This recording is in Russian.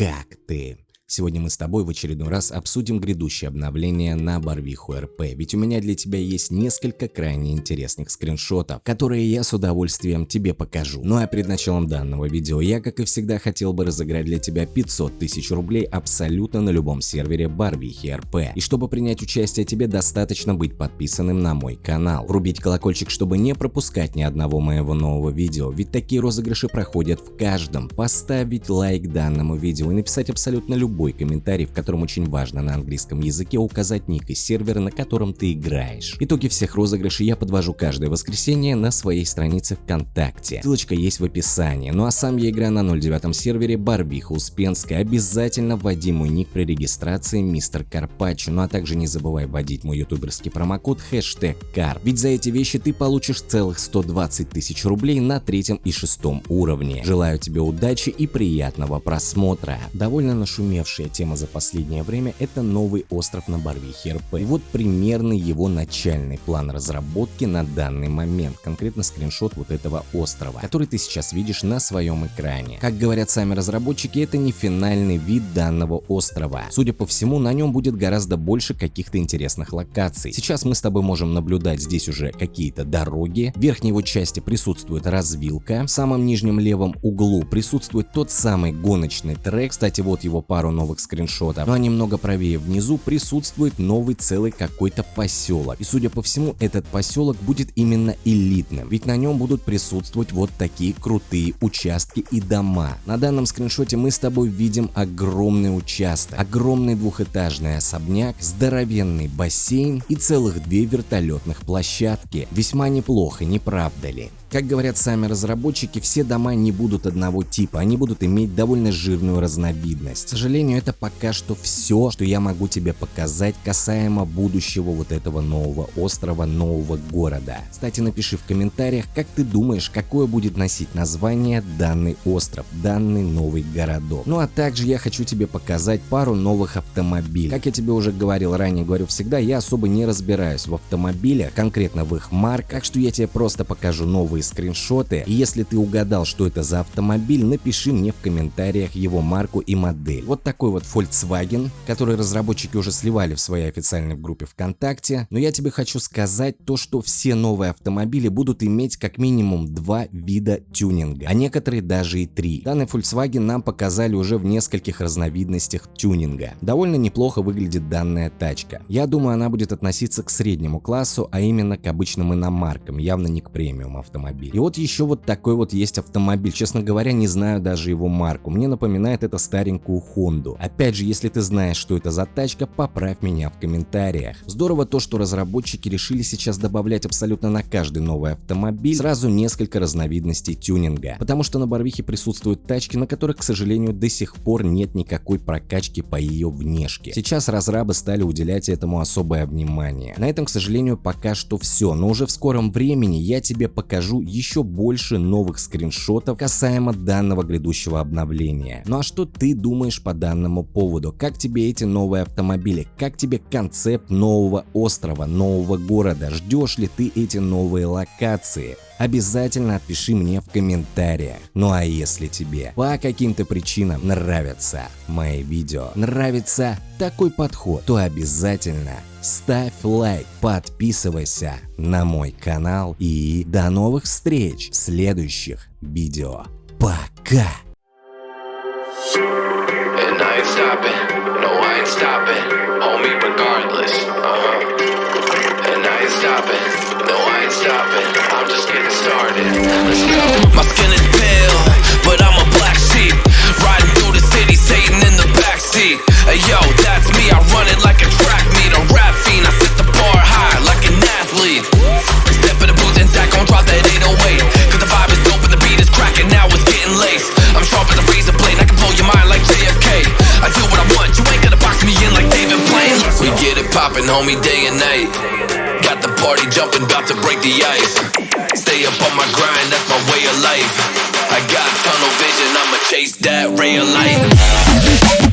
«Как ты? Сегодня мы с тобой в очередной раз обсудим грядущее обновление на Барвиху РП, ведь у меня для тебя есть несколько крайне интересных скриншотов, которые я с удовольствием тебе покажу. Ну а перед началом данного видео я, как и всегда, хотел бы разыграть для тебя 500 тысяч рублей абсолютно на любом сервере Барвихи РП. И чтобы принять участие, тебе достаточно быть подписанным на мой канал, врубить колокольчик, чтобы не пропускать ни одного моего нового видео, ведь такие розыгрыши проходят в каждом, поставить лайк данному видео и написать абсолютно любой любой комментарий, в котором очень важно на английском языке указать ник и сервера, на котором ты играешь. Итоги всех розыгрышей я подвожу каждое воскресенье на своей странице ВКонтакте. Ссылочка есть в описании. Ну а сам я играю на 09 сервере Барбиха Успенская. Обязательно вводи мой ник при регистрации Мистер Карпаччо. Ну а также не забывай вводить мой ютуберский промокод хэштег КАР. Ведь за эти вещи ты получишь целых 120 тысяч рублей на третьем и шестом уровне. Желаю тебе удачи и приятного просмотра. Довольно нашумевший Главнейшая тема за последнее время – это новый остров на Барвихе РП. И вот примерный его начальный план разработки на данный момент, конкретно скриншот вот этого острова, который ты сейчас видишь на своем экране. Как говорят сами разработчики, это не финальный вид данного острова. Судя по всему, на нем будет гораздо больше каких-то интересных локаций. Сейчас мы с тобой можем наблюдать здесь уже какие-то дороги, в верхней его части присутствует развилка, в самом нижнем левом углу присутствует тот самый гоночный трек, кстати вот его пару новых скриншотов. Ну а немного правее внизу присутствует новый целый какой-то поселок. И судя по всему, этот поселок будет именно элитным, ведь на нем будут присутствовать вот такие крутые участки и дома. На данном скриншоте мы с тобой видим огромный участок, огромный двухэтажный особняк, здоровенный бассейн и целых две вертолетных площадки. Весьма неплохо, не правда ли? Как говорят сами разработчики, все дома не будут одного типа, они будут иметь довольно жирную разновидность. К сожалению, это пока что все, что я могу тебе показать касаемо будущего вот этого нового острова, нового города. Кстати, напиши в комментариях, как ты думаешь, какое будет носить название данный остров, данный новый городок. Ну а также я хочу тебе показать пару новых автомобилей. Как я тебе уже говорил ранее, говорю всегда, я особо не разбираюсь в автомобилях, конкретно в их марках, так что я тебе просто покажу новые скриншоты. И если ты угадал, что это за автомобиль, напиши мне в комментариях его марку и модель. Вот такой вот Volkswagen, который разработчики уже сливали в своей официальной группе ВКонтакте. Но я тебе хочу сказать то, что все новые автомобили будут иметь как минимум два вида тюнинга, а некоторые даже и три. Данный Volkswagen нам показали уже в нескольких разновидностях тюнинга. Довольно неплохо выглядит данная тачка. Я думаю, она будет относиться к среднему классу, а именно к обычным иномаркам, явно не к премиум автомобиль. И вот еще вот такой вот есть автомобиль. Честно говоря, не знаю даже его марку. Мне напоминает это старенькую Хонду. Опять же, если ты знаешь, что это за тачка, поправь меня в комментариях. Здорово то, что разработчики решили сейчас добавлять абсолютно на каждый новый автомобиль сразу несколько разновидностей тюнинга. Потому что на Барвихе присутствуют тачки, на которых, к сожалению, до сих пор нет никакой прокачки по ее внешке. Сейчас разрабы стали уделять этому особое внимание. На этом, к сожалению, пока что все, но уже в скором времени я тебе покажу еще больше новых скриншотов касаемо данного грядущего обновления. Ну а что ты думаешь по данному поводу? Как тебе эти новые автомобили? Как тебе концепт нового острова, нового города? Ждешь ли ты эти новые локации? обязательно отпиши мне в комментариях. Ну а если тебе по каким-то причинам нравятся мои видео, нравится такой подход, то обязательно ставь лайк, подписывайся на мой канал и до новых встреч в следующих видео. Пока! Stopping, no I ain't stopping, homie regardless, uh-huh. And I ain't stopping, no I ain't stopping, I'm just getting started, let's go. My skin is pale, but I'm a black sheep, riding through the city, Satan in the backseat, hey yo, that's me, I run it like a track meet, a rap fiend, I set the bar high like an athlete, step in the booth and Zach gon' drop that get it poppin' homie day and night, got the party jumping, about to break the ice, stay up on my grind, that's my way of life, I got tunnel vision, I'ma chase that ray of light.